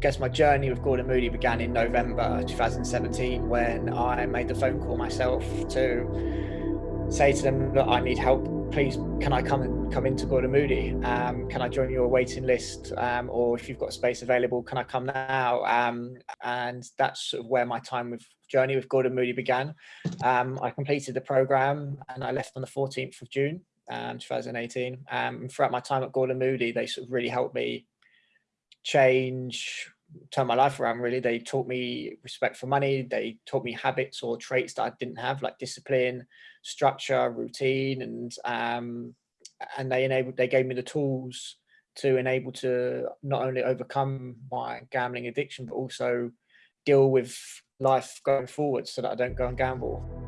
guess my journey with Gordon Moody began in November 2017 when I made the phone call myself to say to them that I need help. Please, can I come and come into Gordon Moody? Um, can I join your waiting list? Um, or if you've got space available, can I come now? Um, and that's sort of where my time with journey with Gordon Moody began. Um, I completed the program and I left on the 14th of June, um, 2018. Um, throughout my time at Gordon Moody, they sort of really helped me change, turn my life around really. They taught me respect for money. They taught me habits or traits that I didn't have like discipline, structure, routine, and um, and they enabled, they gave me the tools to enable to not only overcome my gambling addiction, but also deal with life going forward so that I don't go and gamble.